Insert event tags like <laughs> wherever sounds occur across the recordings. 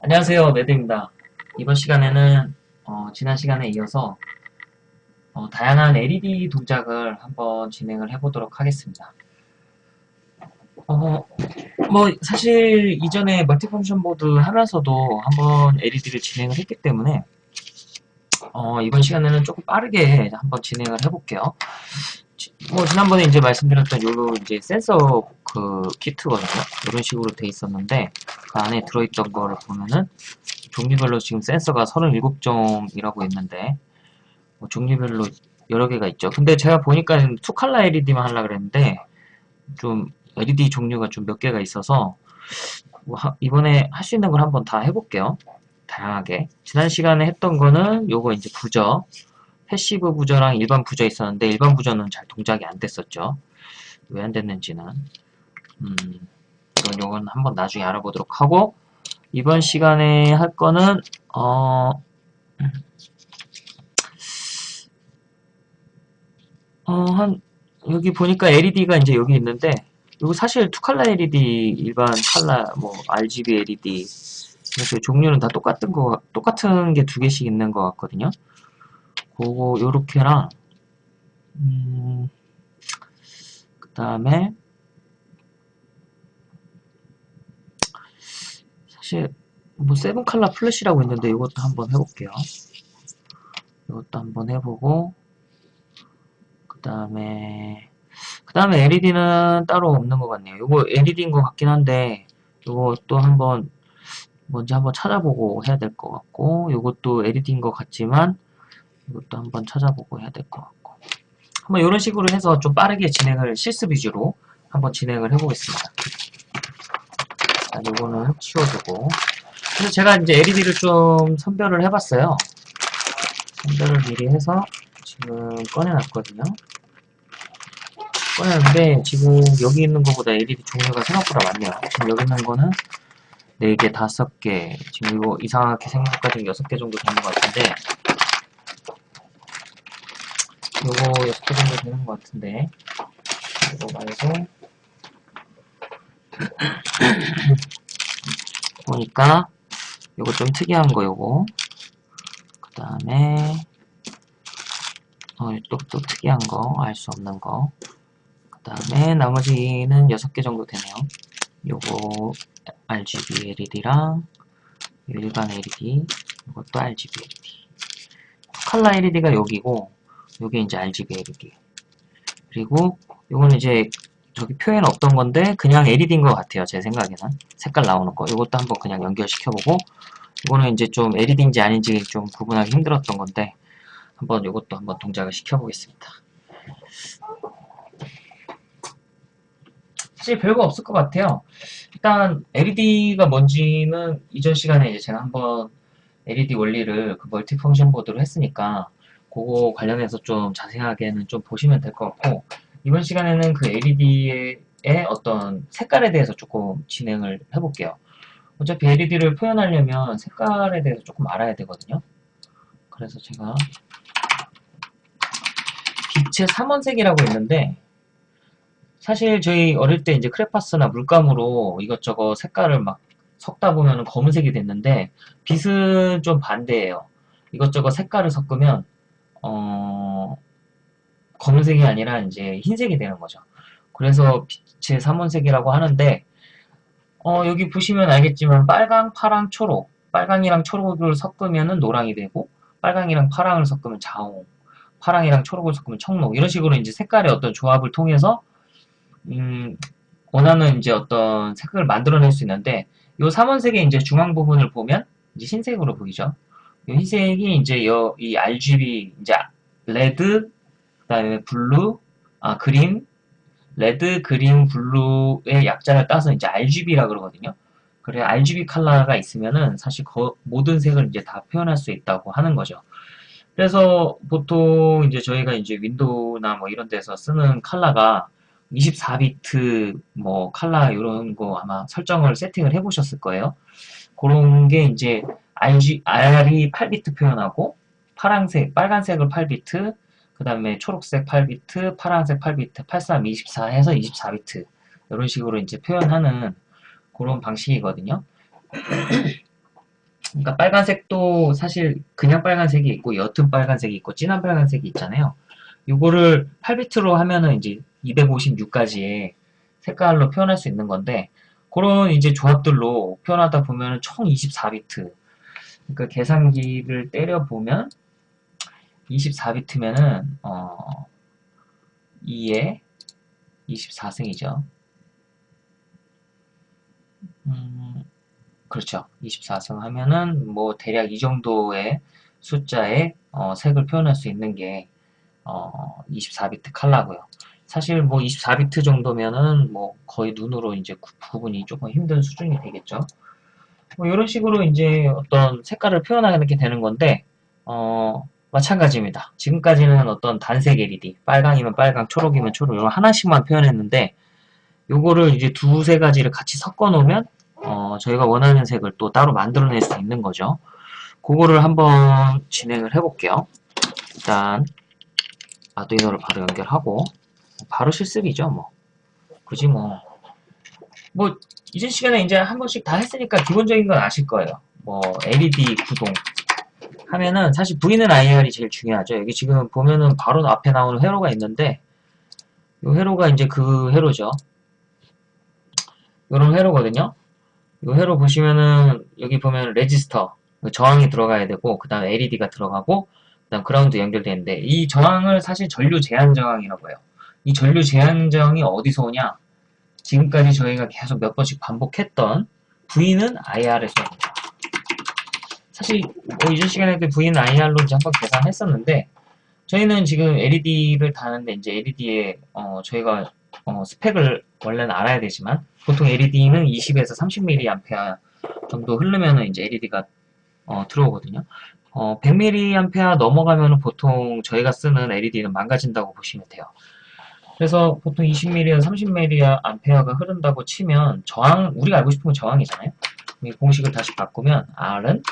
안녕하세요 매드입니다. 이번 시간에는 어, 지난 시간에 이어서 어, 다양한 LED 동작을 한번 진행을 해보도록 하겠습니다. 어, 뭐 사실 이전에 멀티펑션 보드 하면서도 한번 LED를 진행을 했기 때문에 어, 이번 시간에는 조금 빠르게 한번 진행을 해볼게요. 지, 뭐 지난번에 이제 말씀드렸던 요 이제 센서 그 키트거든요 이런 식으로 돼 있었는데 그 안에 들어있던 거를 보면은 종류별로 지금 센서가 37점이라고 있는데 뭐 종류별로 여러 개가 있죠. 근데 제가 보니까 two color LED만 하려고 그랬는데 좀 LED 종류가 좀 몇 개가 있어서 뭐 하, 이번에 할 수 있는 걸 한번 다 해볼게요. 다양하게. 지난 시간에 했던 거는 요거 이제 부저 passive 부저랑 일반 부저 있었는데 일반 부저는 잘 동작이 안 됐었죠. 왜 안 됐는지는 음, 이건 요건 한번 나중에 알아보도록 하고 이번 시간에 할 거는 어, 어, 한 여기 보니까 LED가 이제 여기 있는데 이거 사실 투칼라 LED, 일반 칼라, 뭐 RGB LED 이렇게 종류는 다 똑같은 거 똑같은 게 두 개씩 있는 것 같거든요. 그거 요렇게랑 음, 그 다음에 사실 뭐 세븐 칼라 플래시라고 있는데 이것도 한번 해볼게요. 이것도 한번 해보고 그 다음에 그 다음에 LED는 따로 없는 것 같네요. 이거 LED인 것 같긴 한데 이것도 한번 먼저 한번 찾아보고 해야 될 것 같고 이것도 LED인 것 같지만 이것도 한번 찾아보고 해야 될 것 같고. 한번 이런 식으로 해서 좀 빠르게 진행을 실습 위주로 한번 진행을 해보겠습니다. 이거는 치워주고. 그래서 제가 이제 LED를 좀 선별을 해봤어요. 선별을 미리 해서 지금 꺼내놨거든요. 꺼냈는데 지금 여기 있는 것보다 LED 종류가 생각보다 많네요. 지금 여기 있는 거는 4개, 5개 지금 이거 이상하게 생각까지 6개 정도 되는 것 같은데 요거 6개 정도 되는 것 같은데. 이거 말고. <clears throat> 보니까 요거 좀 특이한 거 요거. 그 다음에 어, 또, 또 특이한 거 알 수 없는 거 그 다음에 나머지는 6개 정도 되네요. 요거 RGB LED랑 일반 LED 이것도 RGB LED 컬러 LED가 여기고 요게 이제 RGB LED 그리고 요거는 이제 저기 표현 없던 건데 그냥 LED인 것 같아요. 제 생각에는. 색깔 나오는 거. 이것도 한번 그냥 연결시켜보고 이거는 이제 좀 LED인지 아닌지 좀 구분하기 힘들었던 건데 한번 이것도 한번 동작을 시켜보겠습니다. 사실 별거 없을 것 같아요. 일단 LED가 뭔지는 이전 시간에 이제 제가 한번 LED 원리를 그 멀티 펑션 보드로 했으니까 그거 관련해서 좀 자세하게는 좀 보시면 될 것 같고 이번 시간에는 그 LED의 어떤 색깔에 대해서 조금 진행을 해볼게요. 어차피 LED를 표현하려면 색깔에 대해서 조금 알아야 되거든요. 그래서 제가 빛의 삼원색이라고 있는데 사실 저희 어릴 때 이제 크레파스나 물감으로 이것저것 색깔을 막 섞다 보면 검은색이 됐는데 빛은 좀 반대예요. 이것저것 색깔을 섞으면 어 검은색이 아니라 이제 흰색이 되는 거죠. 그래서 빛의 삼원색이라고 하는데 어, 여기 보시면 알겠지만 빨강, 파랑, 초록 빨강이랑 초록을 섞으면 노랑이 되고 빨강이랑 파랑을 섞으면 자홍 파랑이랑 초록을 섞으면 청록 이런 식으로 이제 색깔의 어떤 조합을 통해서 음, 원하는 이제 어떤 색을 만들어낼 수 있는데 이 삼원색의 이제 중앙 부분을 보면 이제 흰색으로 보이죠. 이 흰색이 이제 이 RGB 이제 red 그 다음에 blue, 아, green, red, green, blue의 약자를 따서 이제 RGB라 그러거든요. 그래 RGB 컬러가 있으면은 사실 거, 모든 색을 이제 다 표현할 수 있다고 하는 거죠. 그래서 보통 이제 저희가 이제 윈도우나 뭐 이런 데서 쓰는 컬러가 24비트 뭐 컬러 이런 거 아마 설정을 세팅을 해 보셨을 거예요. 그런 게 이제 RG, R이 8비트 표현하고 파란색, 빨간색을 8비트, 그 다음에 초록색 8비트, 파란색 8비트, 83, 24 해서 24비트 이런 식으로 이제 표현하는 그런 방식이거든요. <clears throat> 그러니까 빨간색도 사실 그냥 빨간색이 있고 옅은 빨간색이 있고 진한 빨간색이 있잖아요. 요거를 8비트로 하면은 이제 256가지의 색깔로 표현할 수 있는 건데 그런 이제 조합들로 표현하다 보면 총 24비트 그러니까 계산기를 때려 보면 24비트면은 어 2에 24승이죠. 음, 그렇죠. 24승 하면은 뭐 대략 이 정도의 숫자의 어, 색을 표현할 수 있는 게 어, 24비트 칼라고요. 사실 뭐 24비트 정도면은 뭐 거의 눈으로 이제 구, 분이 조금 힘든 수준이 되겠죠. 뭐 이런 식으로 이제 어떤 색깔을 표현하게 되는 건데 어, 마찬가지입니다. 지금까지는 어떤 단색 LED, 빨강이면 빨강, 초록이면 초록 이런 하나씩만 표현했는데 요거를 이제 두세 가지를 같이 섞어 놓으면 어, 저희가 원하는 색을 또 따로 만들어낼 수 있는 거죠. 그거를 한번 진행을 해볼게요. 일단 아두이노를 바로 연결하고 바로 실습이죠 뭐 굳이 뭐뭐 이전 시간에 이제 한 번씩 다 했으니까 기본적인 건 아실 거예요. 뭐 LED 구동 하면은 사실 V는 IR이 제일 중요하죠. 여기 지금 보면은 바로 앞에 나오는 회로가 있는데 이 회로가 이제 그 회로죠. 이런 회로거든요. 이 회로 보시면은 여기 보면 레지스터 저항이 들어가야 되고 그 다음에 LED가 들어가고 그 다음 그라운드 연결되는데 이 저항을 사실 전류 제한 저항이라고 해요. 이 전류 제한 저항이 어디서 오냐 지금까지 저희가 계속 몇 번씩 반복했던 V는 IR에서 옵니다 사실 뭐 이전 시간에 그 V는 IR로 이제 한번 계산했었는데 저희는 지금 LED를 다는데 이제 LED에 어 저희가 어 스펙을 원래는 알아야 되지만 보통 LED는 20에서 30mA 정도 흐르면은 이제 LED가 어 들어오거든요. 어 100mA 넘어가면 보통 저희가 쓰는 LED는 망가진다고 보시면 돼요. 그래서 보통 20mA에서 30mA가 흐른다고 치면 저항 우리가 알고 싶은 건 저항이잖아요. 이 공식을 다시 바꾸면 R은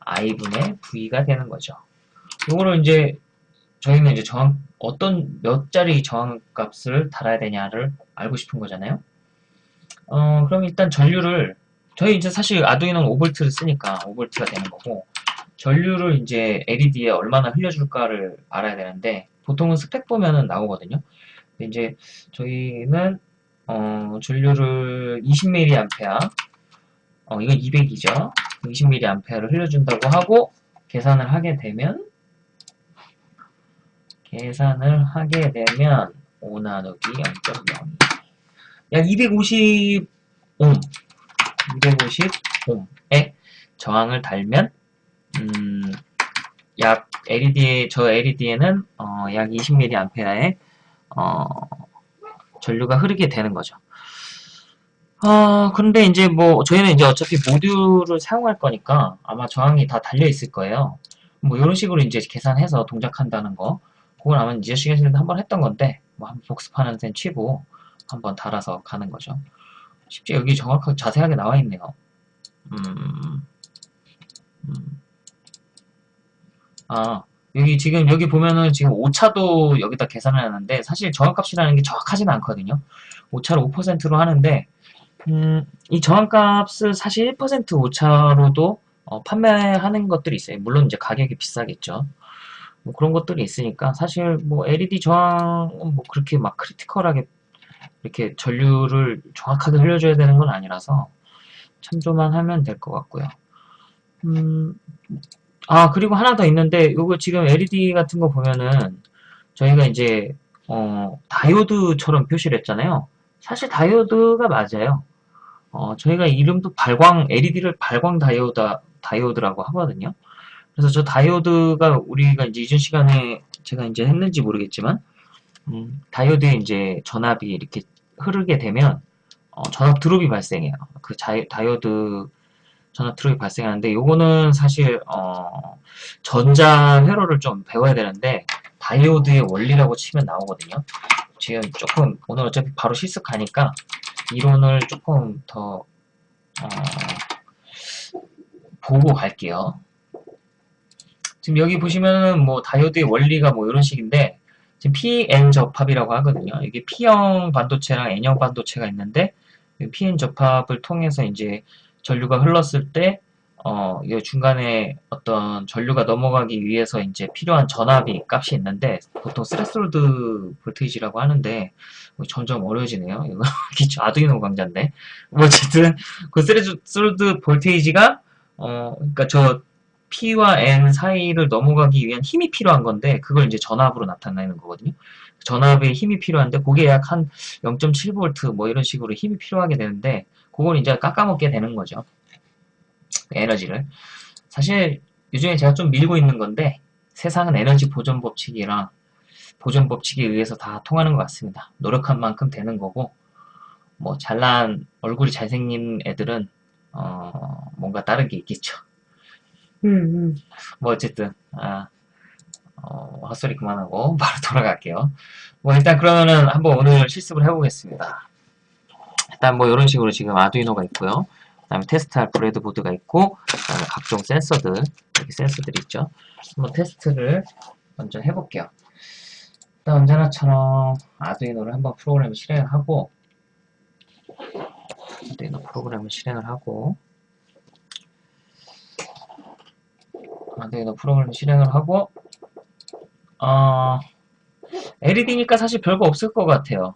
I분의 V가 되는 거죠. 이거를 이제 저희는 이제 저항 어떤 몇 자리 저항 값을 달아야 되냐를 알고 싶은 거잖아요. 어, 그럼 일단 전류를 저희 이제 사실 아두이노는 5V를 쓰니까 5V가 되는 거고 전류를 이제 LED에 얼마나 흘려줄까를 알아야 되는데 보통은 스펙 보면은 나오거든요. 이제 저희는 어, 전류를 20mA 어, 이건 200이죠. 20mA를 흘려준다고 하고 계산을 하게 되면 계산을 하게 되면 5 나누기 0.0약 250옴 250옴에 저항을 달면 음, 약 LED에 저 LED에는 어, 약 20mA의 어, 전류가 흐르게 되는 거죠. 어, 근데 이제 뭐 저희는 이제 어차피 모듈을 사용할 거니까 아마 저항이 다 달려 있을 거예요. 뭐 이런 식으로 이제 계산해서 동작한다는 거. 그걸 아마 이제 시간에도 한번 했던 건데 뭐 한번 복습하는 셈 치고 한번 달아서 가는 거죠. 쉽지 여기 정확하게 자세하게 나와 있네요. 음, 음. 아, 여기 지금 여기 보면은 지금 오차도 여기다 계산을 하는데 사실 저항값이라는 게 정확하지는 않거든요. 오차를 5%로 하는데 음, 이 저항값을 사실 1% 오차로도 어, 판매하는 것들이 있어요. 물론 이제 가격이 비싸겠죠. 뭐 그런 것들이 있으니까 사실 뭐 LED 저항은 뭐 그렇게 막 크리티컬하게 이렇게 전류를 정확하게 흘려줘야 되는 건 아니라서 참조만 하면 될 것 같고요. 음, 아 그리고 하나 더 있는데 이거 지금 LED 같은 거 보면은 저희가 이제 어, 다이오드처럼 표시를 했잖아요. 사실 다이오드가 맞아요. 어, 저희가 이름도 발광 LED를 발광 다이오드 다이오드라고 하거든요. 그래서 저 다이오드가 우리가 이제 이전 시간에 제가 이제 했는지 모르겠지만 음, 다이오드에 이제 전압이 이렇게 흐르게 되면 어, 전압 drop이 발생해요. 그 다이오드 전압 drop이 발생하는데 요거는 사실 어, 전자 회로를 좀 배워야 되는데 다이오드의 원리라고 치면 나오거든요. 지금 조금 오늘 어차피 바로 실습하니까 이론을 조금 더 어, 보고 갈게요. 지금 여기 보시면은 뭐 다이오드의 원리가 뭐 이런 식인데 지금 PN 접합이라고 하거든요. 이게 P형 반도체랑 N형 반도체가 있는데 PN 접합을 통해서 이제 전류가 흘렀을 때 어, 이 중간에 어떤 전류가 넘어가기 위해서 이제 필요한 전압이 값이 있는데 보통 threshold voltage라고 하는데 점점 어려워지네요. 이거 <laughs> 기초 아두이노 강좌인데 뭐 어쨌든 그 threshold voltage가 어, 그러니까 저 P와 N 사이를 넘어가기 위한 힘이 필요한 건데 그걸 이제 전압으로 나타내는 거거든요. 전압에 힘이 필요한데 그게 약 한 0.7V 뭐 이런 식으로 힘이 필요하게 되는데 그걸 이제 깎아먹게 되는 거죠. 에너지를. 사실 요즘에 제가 좀 밀고 있는 건데 세상은 에너지 보존 법칙이랑 보존 법칙에 의해서 다 통하는 것 같습니다. 노력한 만큼 되는 거고 뭐 잘난 얼굴이 잘생긴 애들은 어 뭔가 다른 게 있겠죠. 음, 음. 뭐 어쨌든 아 어, 헛소리 그만하고 <laughs> 바로 돌아갈게요. 뭐 일단 그러면은 한번 오늘 실습을 해보겠습니다. 일단 뭐 이런 식으로 지금 아두이노가 있고요. 그 다음에 테스트할 브레드보드가 있고 그 다음에 각종 센서들 여기 센서들이 있죠. 한번 테스트를 먼저 해볼게요. 일단 언제나처럼 아두이노를 한번 프로그램을 실행을 하고 아두이노 프로그램을 실행을 하고 아두이노 프로그램을 실행을 하고 어, LED니까 사실 별거 없을 것 같아요.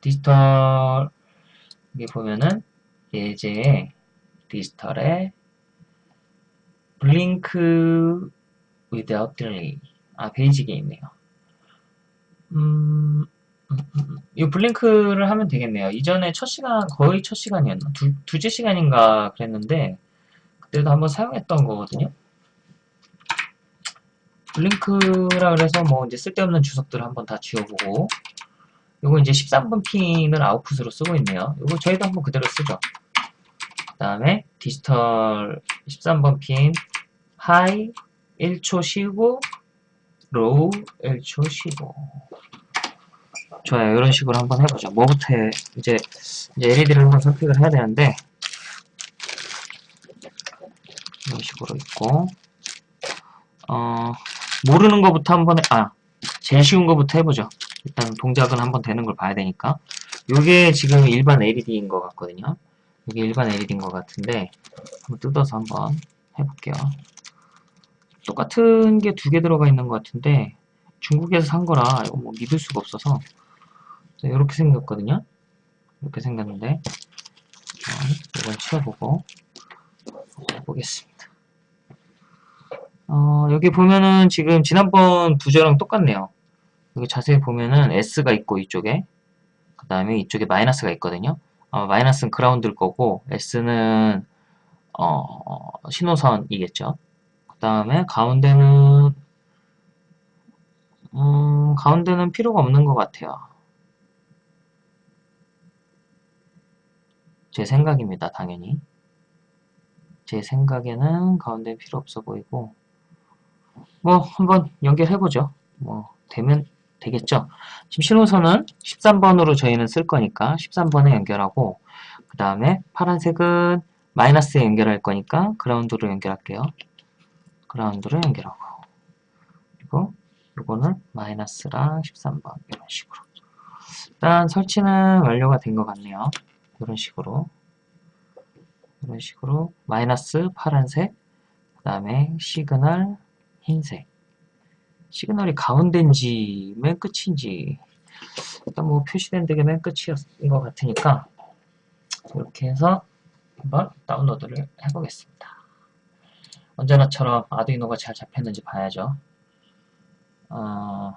디지털 여기 보면은 예제 디지털에 블링크 without delay 아 베이직에 있네요. 음, 음, 음, 이 blink를 하면 되겠네요. 이전에 첫 시간 거의 첫 시간이었나 두, 두째 시간인가 그랬는데 그때도 한번 사용했던 거거든요. blink라 그래서 뭐 이제 쓸데없는 주석들을 한번 다 지워보고 요거 이제 13번 핀을 아웃풋으로 쓰고 있네요. 요거 저희도 한번 그대로 쓰죠. 그 다음에 디지털 13번 핀 high 1초 쉬고 low 1초 쉬고 좋아요. 이런 식으로 한번 해보죠. 뭐부터 해? 이제, 이제 LED를 한번 선택을 해야 되는데 이런 식으로 있고 어, 모르는 것부터 한번 해, 아 제일 쉬운 것부터 해보죠. 일단 동작은 한번 되는 걸 봐야 되니까. 이게 지금 일반 LED인 것 같거든요. 이게 일반 LED인 것 같은데 한번 뜯어서 한번 해볼게요. 똑같은 게 두 개 들어가 있는 것 같은데 중국에서 산 거라 이거 뭐 믿을 수가 없어서 이렇게 생겼거든요. 이렇게 생겼는데 이건 치워보고 해보겠습니다. 어, 여기 보면은 지금 지난번 부저랑 똑같네요 여기 자세히 보면은 S가 있고 이쪽에 그 다음에 이쪽에 마이너스가 있거든요. 어, 마이너스는 그라운드일 거고 S는 어, 신호선이겠죠. 그 다음에 가운데는 음, 가운데는 필요가 없는 것 같아요. 제 생각입니다. 당연히. 제 생각에는 가운데 필요 없어 보이고 뭐 한번 연결해보죠. 뭐 되면 되겠죠? 지금 신호선은 13번으로 저희는 쓸 거니까 13번에 연결하고 그 다음에 파란색은 마이너스에 연결할 거니까 그라운드로 연결할게요. 그라운드로 연결하고 그리고 이거는 마이너스랑 13번 이런 식으로 일단 설치는 완료가 된 것 같네요. 이런 식으로 이런 식으로 마이너스 파란색 그 다음에 시그널 흰색 시그널이 가운데인지 맨 끝인지 일단 뭐 표시된 데가 맨 끝인 것 같으니까 이렇게 해서 한번 다운로드를 해보겠습니다. 언제나처럼 아두이노가 잘 잡혔는지 봐야죠. 어,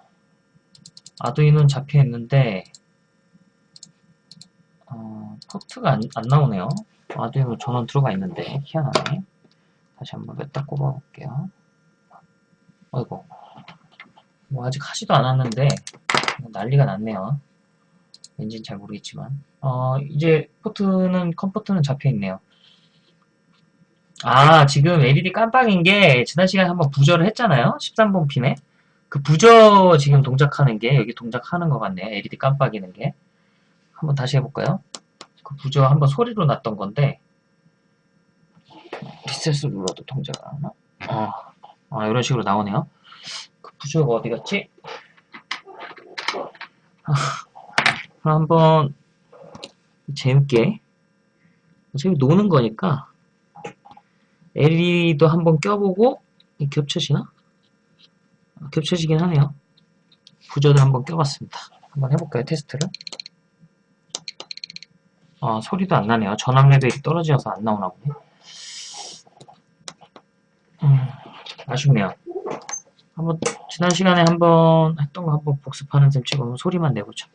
아두이노는 잡혀있는데 어, 포트가 안, 안 나오네요. 아두이노 전원 들어가 있는데 희한하네. 다시 한번 몇 달 꼽아볼게요. 어이구 뭐 아직 하지도 않았는데 난리가 났네요. 왠지는 잘 모르겠지만 어 이제 포트는 COM port는 잡혀 있네요. 아 지금 LED 깜빡인 게 지난 시간에 한번 부저를 했잖아요. 13번 핀에 그 부저 지금 동작하는 게 여기 동작하는 것 같네요. LED 깜빡이는 게 한번 다시 해볼까요? 그 부저 한번 소리로 났던 건데 리셋을 눌러도 동작을 안 하나? 어, 아, 이런 식으로 나오네요. 부주가 어디 갔지? 아, 한번 재밌게 어차피 노는 거니까 LED도 한번 껴보고 이 겹쳐지나? 아, 겹쳐지긴 하네요. 부저도 한번 껴봤습니다. 한번 해볼까요? 테스트를. 아, 소리도 안 나네요. 전압 레벨이 떨어져서 안 나오나 보네. 음, 아쉽네요. 한번 지난 시간에 한번 했던 거 한번 복습하는 셈 치고 소리만 내보죠.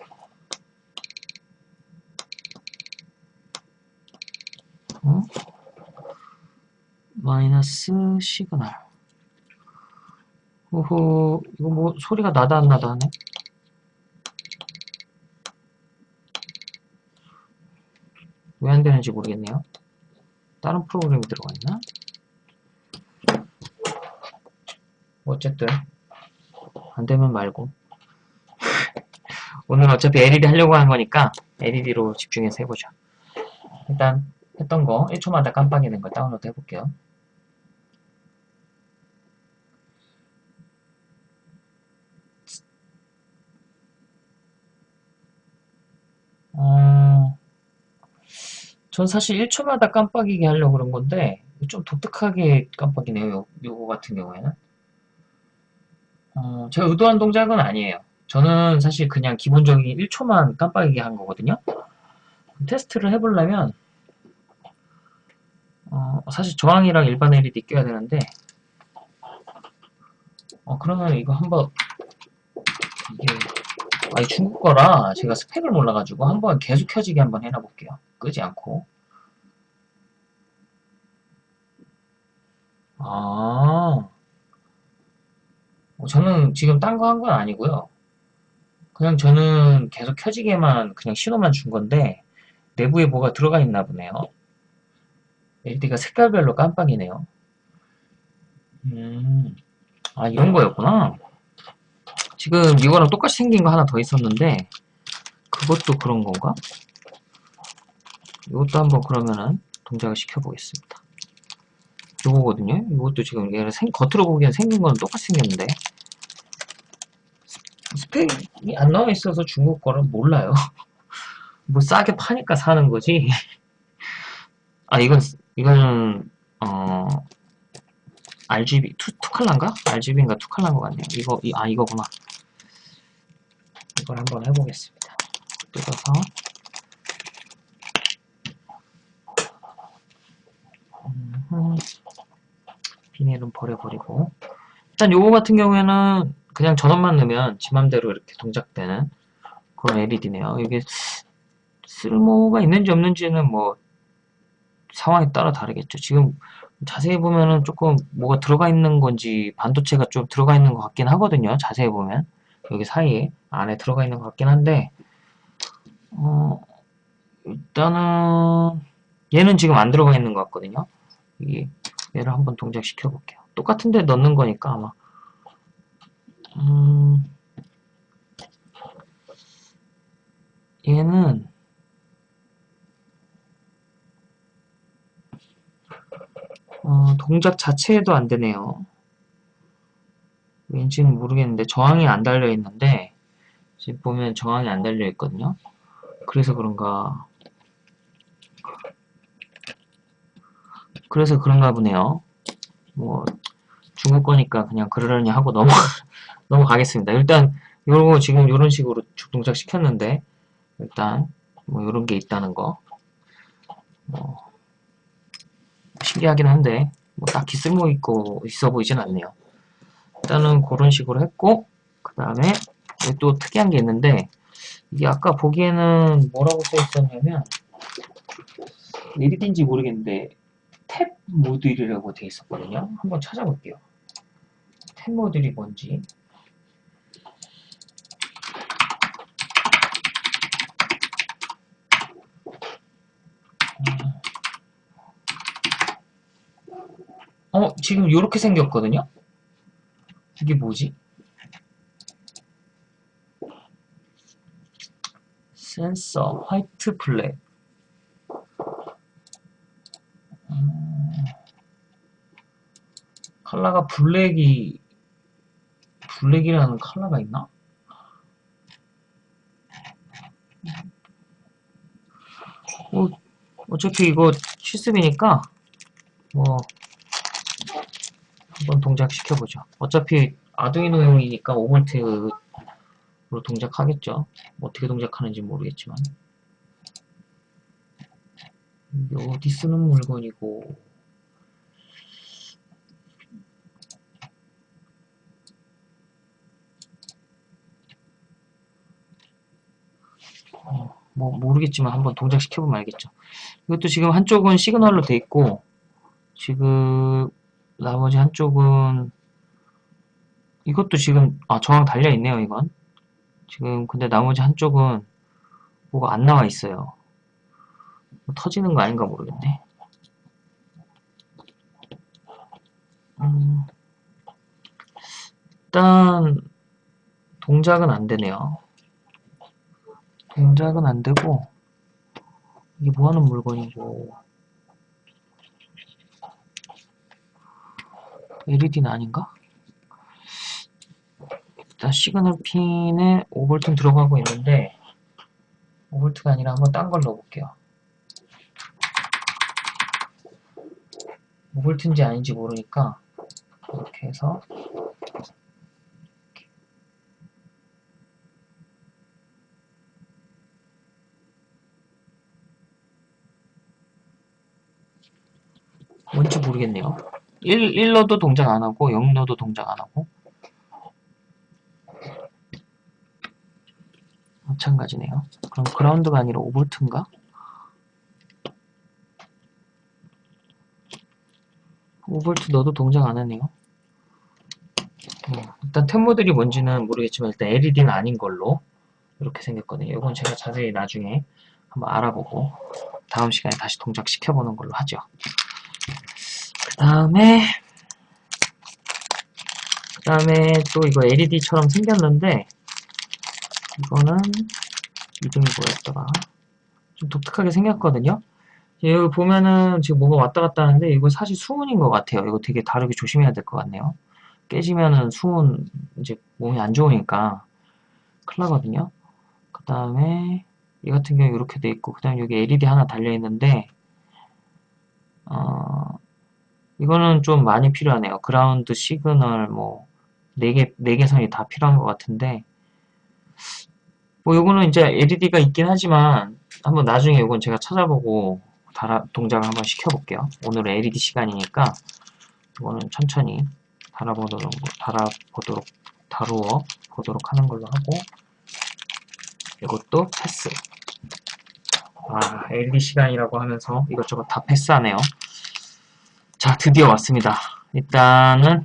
어? 마이너스 시그널. 오호, 이거 뭐 소리가 나다 안 나다 하네. 왜 안 되는지 모르겠네요. 다른 프로그램이 들어가 있나? 어쨌든 안 되면 말고 오늘 어차피 LED 하려고 하는 거니까 LED로 집중해서 해보죠. 일단 했던 거 1초마다 깜빡이는 거 다운로드 해볼게요. 어, 전 사실 1초마다 깜빡이게 하려고 그런 건데 좀 독특하게 깜빡이네요. 요, 요거 같은 경우에는. 어, 제가 의도한 동작은 아니에요. 저는 사실 그냥 기본적인 1초만 깜빡이게 한 거거든요. 테스트를 해보려면 어, 사실 저항이랑 일반 LED 껴야 되는데 어, 그러면 이거 한번 이게 아니 중국 거라 제가 스펙을 몰라가지고 한번 계속 켜지게 한번 해놔 볼게요. 끄지 않고 아 어, 저는 지금 딴 거 한 건 아니고요. 그냥 저는 계속 켜지게만 그냥 신호만 준 건데 내부에 뭐가 들어가 있나 보네요. LED가 색깔별로 깜빡이네요. 음, 아 이런 거였구나. 지금 이거랑 똑같이 생긴 거 하나 더 있었는데 그것도 그런 건가? 이것도 한번 그러면은 동작을 시켜보겠습니다. 요거거든요. 이것도 지금 얘를 생, 겉으로 보기엔 생긴 건 똑같이 생겼는데 스펙이 안 나와 있어서 중국 거를 몰라요. <laughs> 뭐 싸게 파니까 사는 거지. 아 이건 이거는 어 RGB 투, 투칼라인가? RGB인가 투칼라인 것 같네요. 이거 이, 아 이거구나. 이걸 한번 해보겠습니다. 뜯어서 음, 비닐은 버려버리고 일단 요거 같은 경우에는 그냥 전원만 넣으면 지 맘대로 이렇게 동작되는 그런 LED네요. 이게 쓸모가 있는지 없는지는 뭐 상황에 따라 다르겠죠. 지금 자세히 보면은 조금 뭐가 들어가 있는 건지 반도체가 좀 들어가 있는 것 같긴 하거든요. 자세히 보면 여기 사이에 안에 들어가 있는 것 같긴 한데 어, 일단은 얘는 지금 안 들어가 있는 것 같거든요. 이 얘를 한번 동작시켜 볼게요. 똑같은데 넣는 거니까 아마 음, 얘는 어, 동작 자체에도 안 되네요. 왠지는 모르겠는데 저항이 안 달려 있는데 지금 보면 저항이 안 달려 있거든요. 그래서 그런가 그래서 그런가 보네요. 뭐 중국 거니까 그냥 그러려니 하고 넘어 <laughs> 넘어가겠습니다. 일단 요거 지금 이런 식으로 동작 시켰는데 일단 뭐 이런 게 있다는 거 뭐, 신기하긴 한데 뭐 딱히 쓸모 있고 있어 보이진 않네요. 일단은 그런 식으로 했고 그 다음에 또 특이한 게 있는데 이게 아까 보기에는 뭐라고 써 있었냐면 LED인지 모르겠는데 탭 모듈이라고 되어 있었거든요. 한번 찾아볼게요. 탭 모듈이 뭔지 어, 지금 이렇게 생겼거든요? 이게 뭐지? 센서, 화이트 블랙. 음, 컬러가 블랙이, 블랙이라는 컬러가 있나? 어, 어차피 이거 실습이니까, 뭐, 한번 동작시켜보죠. 어차피 아두이노용이니까 5V로 동작하겠죠. 어떻게 동작하는지 모르겠지만. 이게 어디 쓰는 물건이고 어, 뭐 모르겠지만 한번 동작시켜보면 알겠죠. 이것도 지금 한쪽은 시그널로 돼 있고 지금 나머지 한쪽은 이것도 지금 아 저항 달려 있네요 이건. 지금 근데 나머지 한쪽은 뭐가 안 나와 있어요. 뭐 터지는 거 아닌가 모르겠네. 음, 일단 동작은 안 되네요 동작은 안 되고 이게 뭐 하는 물건이고 LED는 아닌가? 일단 시그널 핀에 5V 들어가고 있는데 5V가 아니라 한번 딴 걸 넣어볼게요 5V인지 아닌지 모르니까 이렇게 해서 뭔지 모르겠네요. 1, 1로도 동작 안하고 0로도 동작 안하고. 마찬가지네요. 그럼 그라운드가 아니라 5V인가? 5V 넣어도 동작 안하네요. 음, 일단 템모들이 뭔지는 모르겠지만 일단 LED는 아닌 걸로 이렇게 생겼거든요. 이건 제가 자세히 나중에 한번 알아보고 다음 시간에 다시 동작시켜보는 걸로 하죠 그 다음에 그 다음에 또 이거 LED처럼 생겼는데 이거는 이름이 뭐였더라? 좀 독특하게 생겼거든요. 여기 보면은 지금 뭐가 왔다 갔다 하는데 이거 사실 수은인 것 같아요. 이거 되게 다르게 조심해야 될 것 같네요. 깨지면은 수은 이제 몸이 안 좋으니까 큰일 나거든요. 그 다음에 이 같은 경우 이렇게 돼 있고 그 다음에 여기 LED 하나 달려 있는데 어, 이거는 좀 많이 필요하네요. ground, signal, 뭐, 4개, 4개 선이 다 필요한 것 같은데, 뭐, 요거는 이제 LED가 있긴 하지만, 한번 나중에 요건 제가 찾아보고, 달아, 동작을 한번 시켜볼게요. 오늘은 LED 시간이니까, 이거는 천천히 달아보도록, 달아보도록, 다루어 보도록 하는 걸로 하고, 이것도 패스. 아, LED 시간이라고 하면서 이것저것 다 패스하네요. 자, 드디어 왔습니다. 일단은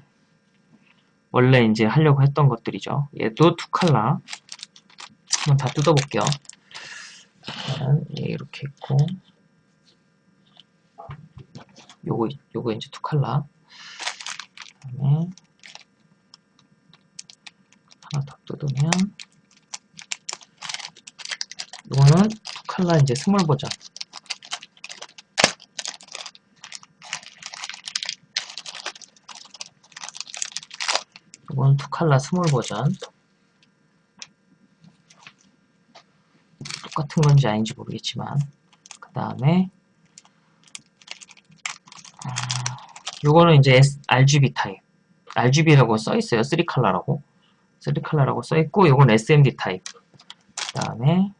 원래 이제 하려고 했던 것들이죠. 얘도 두 칼라. 한번 다 뜯어볼게요. 이렇게 있고 요거 요거 이제 두 칼라. 그다음에 하나 더 뜯으면 이거는 두 칼라 이제 스몰 버전. 이건 two color small 버전. 똑같은 건지 아닌지 모르겠지만. 그 다음에 아, 요거는 이제 RGB 타입. RGB라고 써있어요. 3칼라라고. 3칼라라고 써있고 요건 SMD 타입. 그 다음에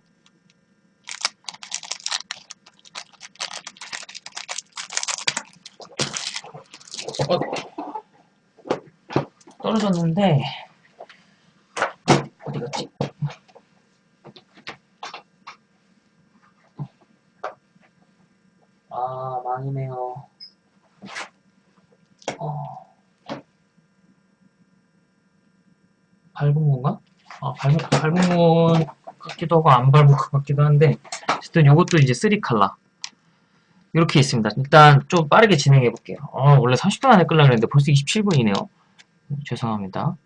떨어졌는데 어디 갔지? 아 망이네요. 어. 밟은 건가? 아 밟은 밟은 건 같기도 하고 안 밟은 것 같기도 한데 어쨌든 이것도 이제 3칼라 이렇게 있습니다. 일단 좀 빠르게 진행해 볼게요. 어, 원래 30분 안에 끌려고 했는데 벌써 27분이네요. 죄송합니다.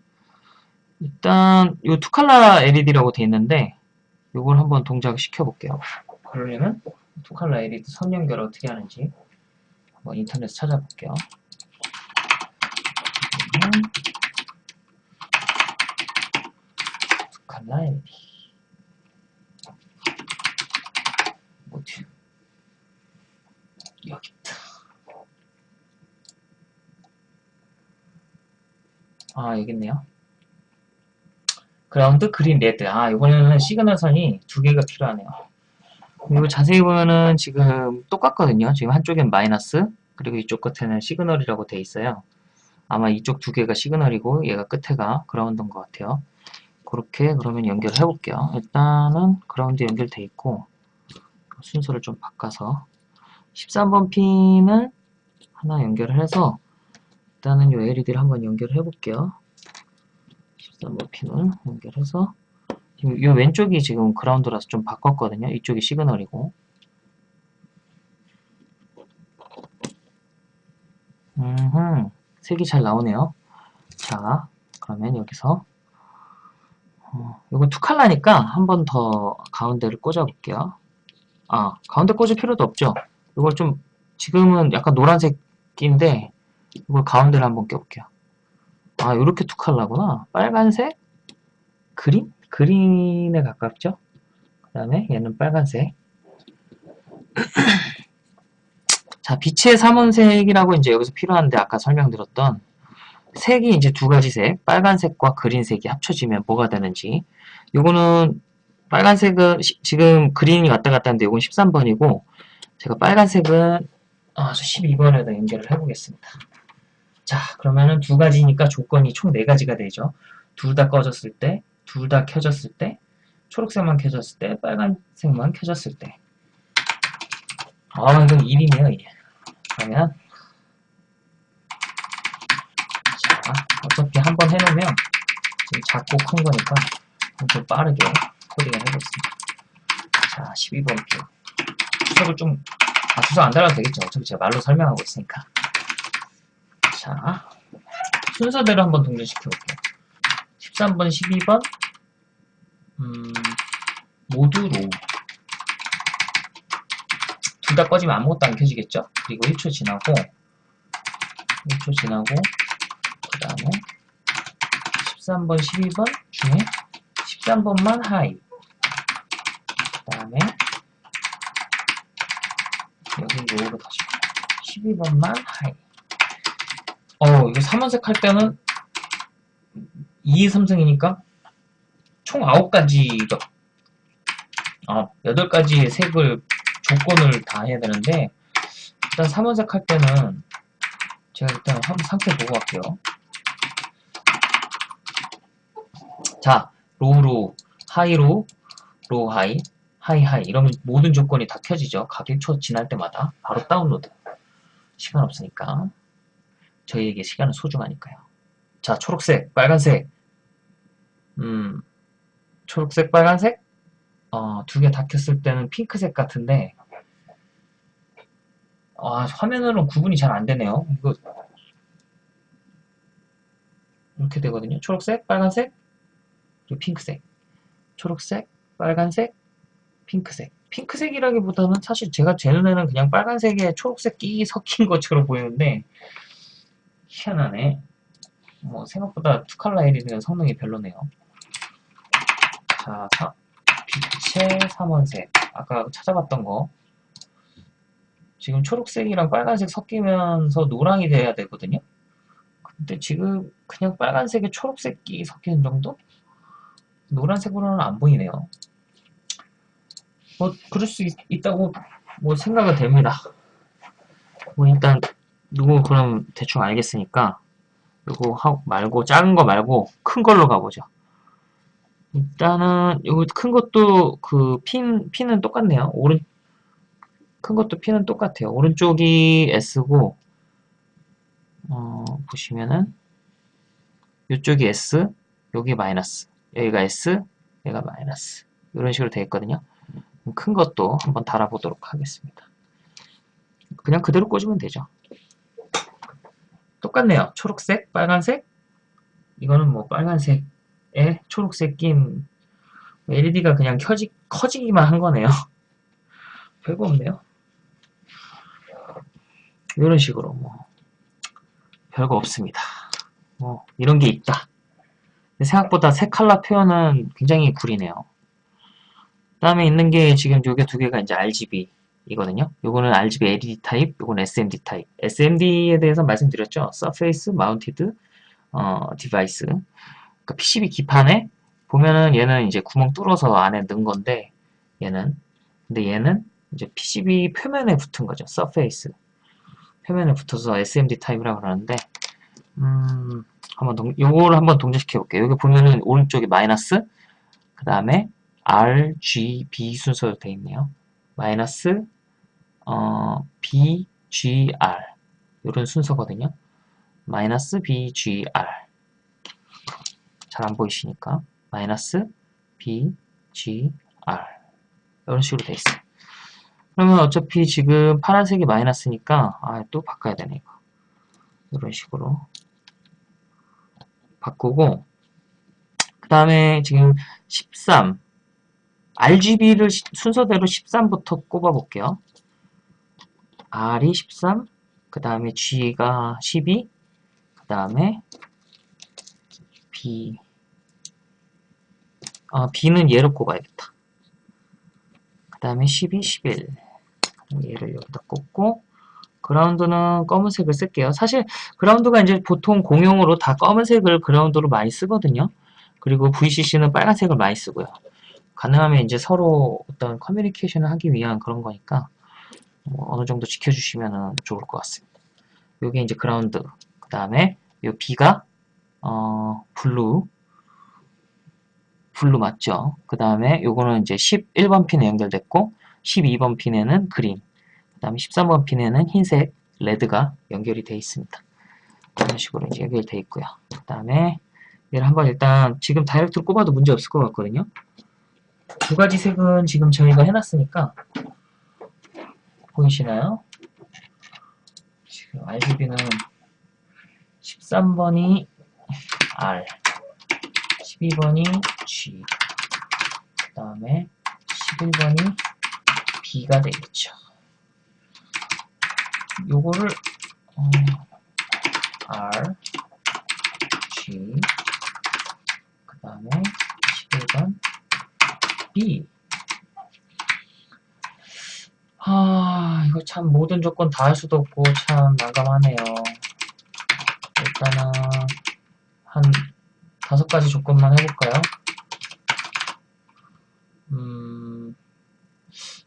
일단 이 투칼라 LED라고 되어 있는데 이걸 한번 동작을 시켜 볼게요. 그러려면 투칼라 LED 선 연결 어떻게 하는지 한번 인터넷 찾아볼게요. 투칼라 LED 어디 여기 있다. 아 여기 있네요. ground green red. 아 이번에는 시그널 선이 두 개가 필요하네요. 그리고 자세히 보면은 지금 똑같거든요. 지금 한쪽엔 마이너스 그리고 이쪽 끝에는 signal이라고 돼 있어요. 아마 이쪽 두 개가 signal이고 얘가 끝에가 ground인 것 같아요. 그렇게 그러면 연결을 해볼게요. 일단은 그라운드 연결돼 있고 순서를 좀 바꿔서 13번 핀을 하나 연결을 해서 일단은 이 LED를 한번 연결을 해볼게요. 13번 핀을 연결해서 이 왼쪽이 지금 그라운드라서 좀 바꿨거든요. 이쪽이 시그널이고 음흠, 색이 잘 나오네요. 자, 그러면 여기서 어, 이거 두 컬러니까 한 번 더 가운데를 꽂아 볼게요. 아, 가운데 꽂을 필요도 없죠. 이걸 좀 지금은 약간 노란색인데 이걸 가운데를 한번 껴볼게요. 아, 이렇게 두 컬러구나. 빨간색, 그린? 그린에 가깝죠? 그 다음에 얘는 빨간색. <clears throat> 자, 빛의 삼원색이라고 이제 여기서 필요한데 아까 설명드렸던 색이 이제 두 가지 색, 빨간색과 그린색이 합쳐지면 뭐가 되는지. 요거는 빨간색은 시, 지금 그린이 왔다 갔다 하는데 요건 13번이고 제가 빨간색은 아, 12번에다 연결을 해보겠습니다. 자, 그러면은 두 가지니까 조건이 총 네 가지가 되죠. 둘 다 꺼졌을 때, 둘 다 켜졌을 때, 초록색만 켜졌을 때, 빨간색만 켜졌을 때. 아, 이건 1이네요, 1. 그러면 자, 어차피 한 번 해놓으면 지금 작고 큰 거니까 좀 빠르게 코딩을 해보겠습니다. 자, 12번 표. 주석을 좀, 아, 주석 안 달아도 되겠죠. 어차피 제가 말로 설명하고 있으니까. 자, 순서대로 한번 동작시켜 볼게요. 13번, 12번, 음, 모두 low. 둘 다 꺼지면 아무것도 안 켜지겠죠? 그리고 1초 지나고, 1초 지나고, 그 다음에 13번, 12번 중에 13번만 high. 그 다음에 여기 low로 다시 12번만 high. 어, 이거 3원색 할 때는 2, 3승이니까 총 9가지죠. 아, 8가지의 색을 조건을 다 해야 되는데 일단 3원색 할 때는 제가 일단 한번 상태 보고 갈게요. 자, low로, high로, low high, high high 이러면 모든 조건이 다 켜지죠. 각 1초 지날 때마다 바로 다운로드. 시간 없으니까. 저희에게 시간은 소중하니까요. 자, 초록색, 빨간색. 음, 초록색, 빨간색. 어, 두 개 다 켰을 때는 핑크색 같은데, 아, 화면으로는 구분이 잘 안 되네요. 이거, 이렇게 되거든요. 초록색, 빨간색, 그리고 핑크색. 초록색, 빨간색, 핑크색. 핑크색이라기보다는 사실 제가 제 눈에는 그냥 빨간색에 초록색 끼 섞인 것처럼 보이는데, 희한하네. 뭐 생각보다 투칼라 LED는 성능이 별로네요. 자, 사, 빛의 3원색. 아까 찾아봤던 거. 지금 초록색이랑 빨간색 섞이면서 노랑이 돼야 되거든요. 근데 지금 그냥 빨간색에 초록색이 섞이는 정도? 노란색으로는 안 보이네요. 뭐 그럴 수 있, 다고뭐 생각은 됩니다. 뭐 일단 누구 그럼 대충 알겠으니까 이거 하고 말고 작은 거 말고 큰 걸로 가보죠. 일단은 이거 큰 것도 그 핀 핀은 똑같네요. 오른 큰 것도 핀은 똑같아요. 오른쪽이 S고 어, 보시면은 이쪽이 S, 여기 마이너스, 여기가 S, 여기가 마이너스 이런 식으로 되어 있거든요. 큰 것도 한번 달아보도록 하겠습니다. 그냥 그대로 꽂으면 되죠. 똑같네요. 초록색, 빨간색. 이거는 뭐 빨간색에 초록색 낀 LED가 그냥 켜지, 커지기만 한 거네요. <laughs> 별거 없네요. 이런 식으로 뭐 별거 없습니다. 뭐 이런 게 있다. 생각보다 색 컬러 표현은 굉장히 구리네요. 다음에 있는 게 지금 요게 두 개가 이제 RGB 이거든요. 요거는 RGB LED 타입, 요건 SMD 타입. SMD에 대해서 말씀드렸죠. Surface Mounted 어, 디바이스. 그러니까 PCB 기판에 보면은 얘는 이제 구멍 뚫어서 안에 넣은 건데 얘는 근데 얘는 이제 PCB 표면에 붙은 거죠. surface. 표면에 붙어서 SMD 타입이라고 그러는데 음, 한번 동, 요거를 한번 동작시켜 볼게요. 여기 보면은 오른쪽에 마이너스 그 다음에 R, G, B 순서로 되어 있네요. 마이너스 어, B, G, R. 이런 순서거든요. 마이너스 B, G, R. 잘 안 보이시니까. 마이너스 B, G, R. 이런 식으로 되어 있어요. 그러면 어차피 지금 파란색이 마이너스니까 아, 또 바꿔야 되네 이거. 이런 식으로 바꾸고 그 다음에 지금 13 RGB를 순서대로 13부터 꼽아 볼게요 R이 13, 그 다음에 G가 12, 그 다음에 B 아, B는 얘로 꼽아야겠다 그 다음에 12, 11 얘를 여기다 꽂고 ground는 검은색을 쓸게요. 사실 ground가 이제 보통 공용으로 다 검은색을 ground로 많이 쓰거든요. 그리고 VCC는 빨간색을 많이 쓰고요. 가능하면 이제 서로 어떤 커뮤니케이션을 하기 위한 그런 거니까 뭐 어느 정도 지켜주시면 좋을 것 같습니다. 요게 이제 그라운드 그 다음에 요 B가 어, blue blue 맞죠? 그 다음에 요거는 이제 11번 핀에 연결됐고 12번 핀에는 그린 그 다음에 13번 핀에는 흰색 레드가 연결이 되어 있습니다. 이런 식으로 이제 연결되어 있고요. 그 다음에 얘를 한번 일단 지금 다이렉트로 꼽아도 문제 없을 것 같거든요. 두 가지 색은 지금 저희가 해놨으니까 보이시나요? 지금 RGB는 13번이 R 12번이 G 그 다음에 11번이 B가 되겠죠. 요거를 어, R G 그 다음에 11번 B 아 이거 참 모든 조건 다 할 수도 없고 참 난감하네요 일단은 한 다섯 가지 조건만 해볼까요? 음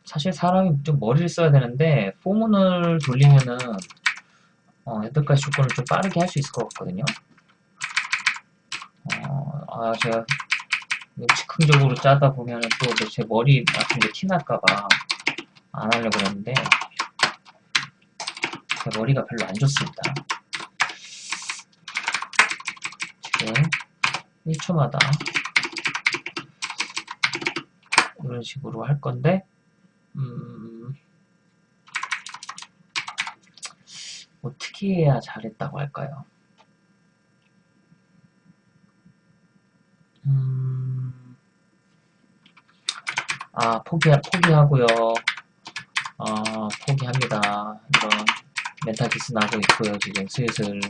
사실 사람이 좀 머리를 써야 되는데 포문을 돌리면은 어, 여태까지 조건을 좀 빠르게 할 수 있을 것 같거든요. 어, 아 제가 즉흥적으로 짜다 보면은 또제 머리 같은 게 티날까봐 안 하려고 그랬는데 제 머리가 별로 안 좋습니다. 지금 1초마다 이런 식으로 할 건데 음, 어떻게 해야 잘했다고 할까요? 음, 아, 포기, 포기하고요. 아, 포기합니다. 이런 멘탈 기스 나고 있고요. 지금 슬슬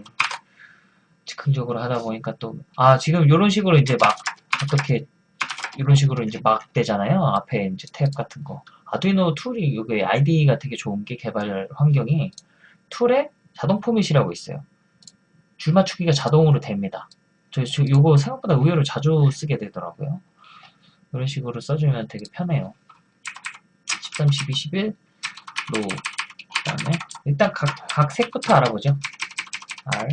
즉흥적으로 하다 보니까 또, 아, 지금 이런 식으로 이제 막 어떻게 이런 식으로 이제 막 되잖아요. 앞에 이제 탭 같은 거. 아두이노 tool이 여기 IDE가 되게 좋은 게 개발 환경이 tool에 자동 포맷이라고 있어요. 줄 맞추기가 자동으로 됩니다. 저, 저 요거 생각보다 의외로 자주 쓰게 되더라고요. 이런 식으로 써주면 되게 편해요. 13, 12, 11 low 그 다음에 일단 각, 각 색부터 알아보죠. R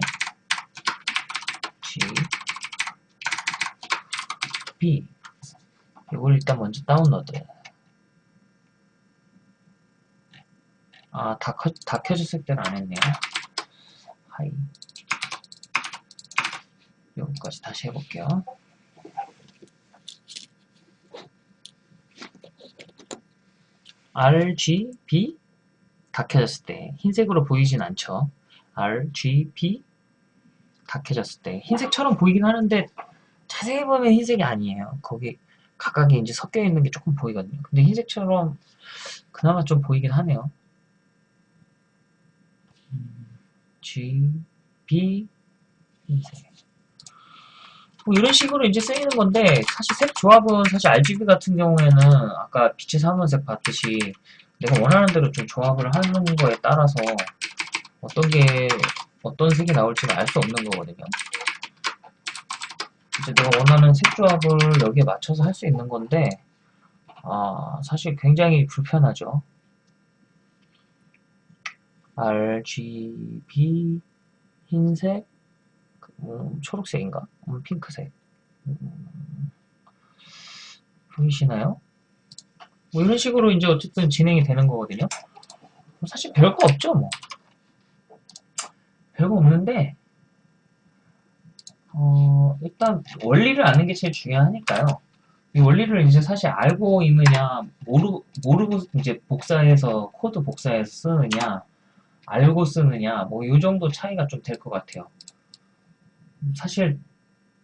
G B 이걸 일단 먼저 다운로드 아, 다, 켜졌을 때는 안 했네요. high. 여기까지 다시 해볼게요. R, G, B 다 켜졌을 때 흰색으로 보이진 않죠. R, G, B 다 켜졌을 때 흰색처럼 보이긴 하는데 자세히 보면 흰색이 아니에요. 거기 각각이 이제 섞여 있는 게 조금 보이거든요. 근데 흰색처럼 그나마 좀 보이긴 하네요. G, B, 흰색. 뭐 이런 식으로 이제 쓰이는 건데 사실 색 조합은 사실 RGB 같은 경우에는 아까 빛의 삼원색 봤듯이 내가 원하는 대로 좀 조합을 하는 거에 따라서 어떤 게 어떤 색이 나올지는 알 수 없는 거거든요. 이제 내가 원하는 색 조합을 여기에 맞춰서 할 수 있는 건데 아, 사실 굉장히 불편하죠. RGB 흰색 음, 초록색인가? 음, 핑크색 음, 보이시나요? 뭐 이런 식으로 이제 어쨌든 진행이 되는 거거든요. 사실 별거 없죠, 뭐. 별거 없는데, 어, 일단 원리를 아는 게 제일 중요하니까요. 이 원리를 이제 사실 알고 있느냐, 모르, 모르고 이제 복사해서, 코드 복사해서 쓰느냐, 알고 쓰느냐, 뭐, 이 정도 차이가 좀 될 것 같아요. 사실,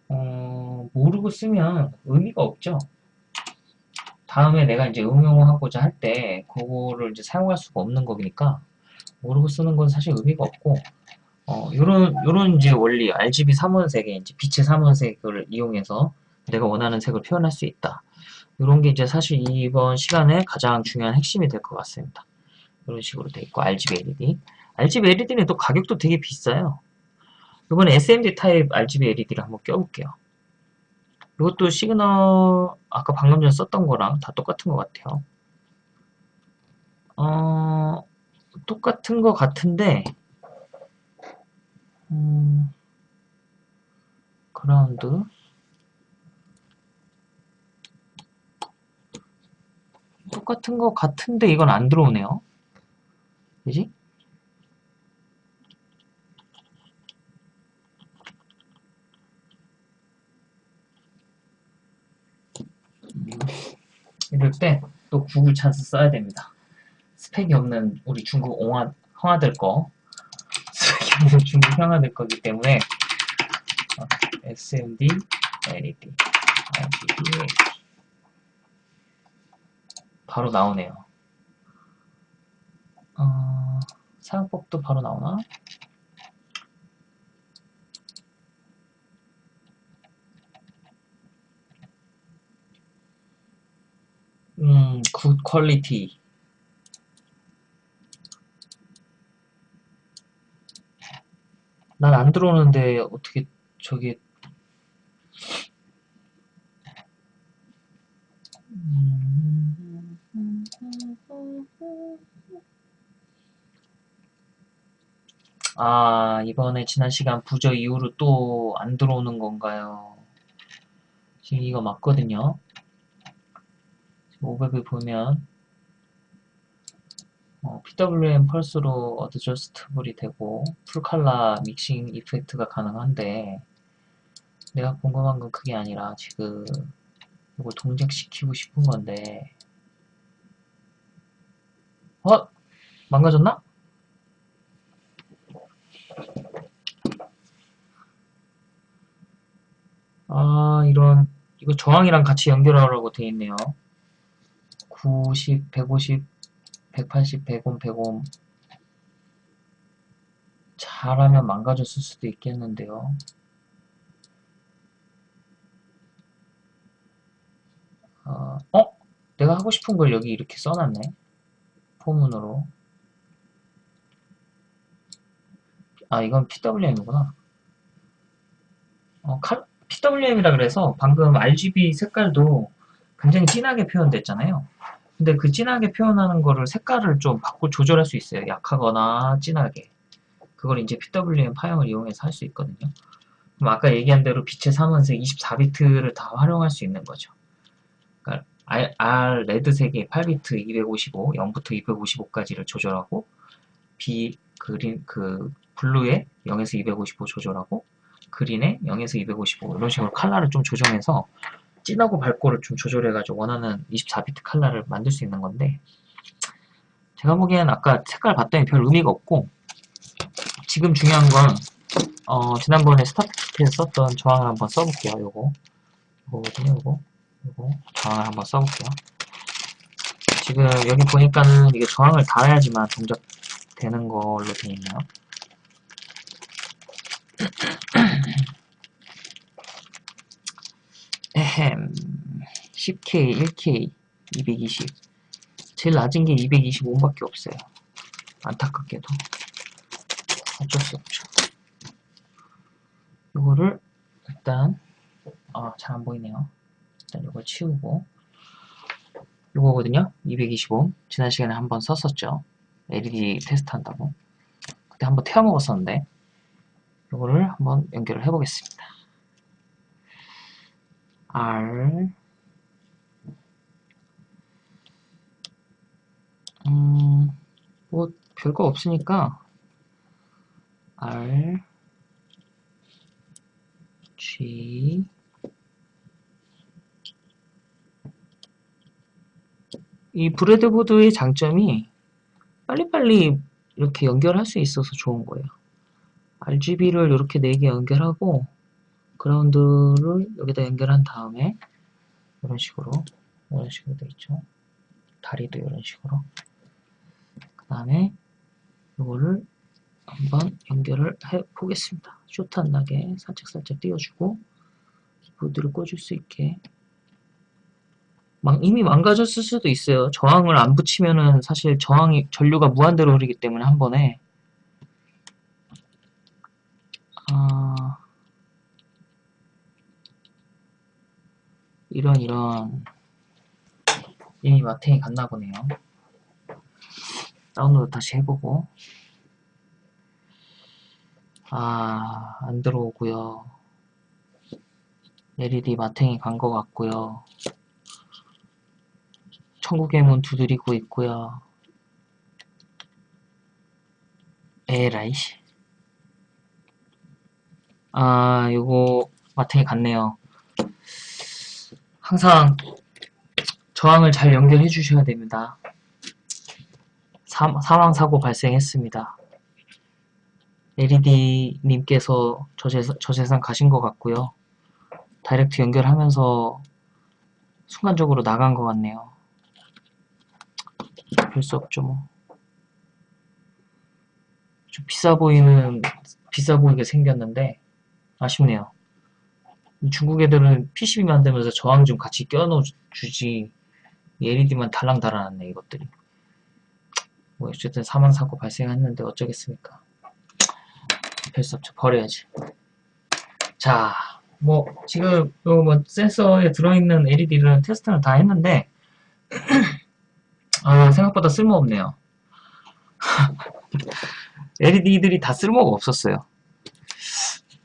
어, 모르고 쓰면 의미가 없죠. 다음에 내가 이제 응용하고자 할 때, 그거를 이제 사용할 수가 없는 거니까, 모르고 쓰는 건 사실 의미가 없고, 어, 요런, 요런 이제 원리, RGB 3원색의 이제 빛의 3원색을 이용해서 내가 원하는 색을 표현할 수 있다. 요런 게 이제 사실 이번 시간에 가장 중요한 핵심이 될 것 같습니다. 이런 식으로 돼 있고, RGB LED. RGB LED는 또 가격도 되게 비싸요. 이번에 SMD 타입 RGB LED를 한번 껴볼게요. 이것도 시그널 아까 방금 전에 썼던 거랑 다 똑같은 것 같아요. 어, 똑같은 것 같은데 음, 그라운드 똑같은 것 같은데 이건 안 들어오네요. 그지? 이럴 때 또 구글 찬스 써야 됩니다. 스펙이 없는 우리 중국 옹화, 형아들 거 스펙이 없는 중국 형아들 거기 때문에 어, SMD LED RGB 바로 나오네요. 어, 사용법도 바로 나오나? 음, 굿 퀄리티. 난 안 들어오는데 어떻게 저게 아, 이번에 지난 시간 부저 이후로 또 안 들어오는 건가요? 지금 이거 맞거든요. 500을 보면 어, PWM 펄스로 어드저스트블이 되고 풀칼라 믹싱 이펙트가 가능한데 내가 궁금한 건 그게 아니라 지금 이걸 동작시키고 싶은 건데 어? 망가졌나? 아 이런 이거 저항이랑 같이 연결하라고 돼 있네요 90, 150, 180, 100옴, 100옴 잘하면 망가졌을 수도 있겠는데요. 어, 어? 내가 하고 싶은 걸 여기 이렇게 써놨네. 포문으로. 아, 이건 PWM이구나. 어, PWM이라 그래서 방금 RGB 색깔도 굉장히 진하게 표현됐잖아요. 근데 그 진하게 표현하는 거를 색깔을 좀 바꿔 조절할 수 있어요. 약하거나 진하게. 그걸 이제 PWM 파형을 이용해서 할 수 있거든요. 그럼 아까 얘기한 대로 빛의 3원색 24비트를 다 활용할 수 있는 거죠. 그러니까 R, R 레드색의 8비트 255, 0부터 255까지를 조절하고 B 그린 그 블루에 0에서 255 조절하고 그린에 0에서 255 이런 식으로 컬러를 좀 조정해서 진하고 밝고를 좀 조절해가지고 원하는 24비트 칼라를 만들 수 있는 건데 제가 보기엔 아까 색깔 봤더니 별 의미가 없고 지금 중요한 건 어, 지난번에 스타트에서 썼던 저항을 한번 써볼게요. 요거 요거거든요. 요거 요거 저항을 한번 써볼게요. 지금 여기 보니까는 이게 저항을 달아야지만 동작되는 걸로 되어 있네요. 에헴 10K, 1K, 220 제일 낮은 게 225밖에 없어요 안타깝게도 어쩔 수 없죠 이거를 일단 아, 잘 안 보이네요. 일단 이걸 치우고 이거거든요. 225. 지난 시간에 한번 썼었죠. LED 테스트 한다고. 그때 한번 태워 먹었었는데 이거를 한번 연결을 해보겠습니다. R 음, 뭐 별거 없으니까 R G 이 브레드보드의 장점이 빨리빨리 이렇게 연결할 수 있어서 좋은 거예요. RGB를 이렇게 4개 연결하고 그라운드를 여기다 연결한 다음에 이런 식으로 이런 식으로 돼 있죠. 다리도 이런 식으로 그 다음에 이거를 한번 연결을 해 보겠습니다. 쇼트 안 나게 살짝살짝 띄워주고 보드를 꽂을 수 있게 이미 망가졌을 수도 있어요. 저항을 안 붙이면은 사실 저항이 전류가 무한대로 흐르기 때문에 한 번에 아 이런 이런 이미 마탱이 갔나 보네요. 다운로드 다시 해보고 아 안 들어오고요. LED 마탱이 간 것 같고요. 천국의 문 두드리고 있고요. 에라이씨. 아, 요거 마탱이 갔네요. 항상 저항을 잘 연결해 주셔야 됩니다. 사, 사망사고 발생했습니다. LED님께서 저재산, 저재산 가신 것 같고요. 다이렉트 연결하면서 순간적으로 나간 것 같네요. 별수 없죠 뭐. 좀 비싸 보이는 비싸 보이게 생겼는데 아쉽네요. 중국 애들은 PCB 만들면서 저항 좀 같이 껴넣어 주지 LED만 달랑 달아놨네 이것들이. 뭐 어쨌든 사망 사고 발생했는데 어쩌겠습니까? 별수 없죠 버려야지. 자, 뭐 지금 요뭐 센서에 들어있는 LED를 테스트를 다 했는데 <clears throat> 아, 생각보다 쓸모없네요. <laughs> LED들이 다 쓸모가 없었어요.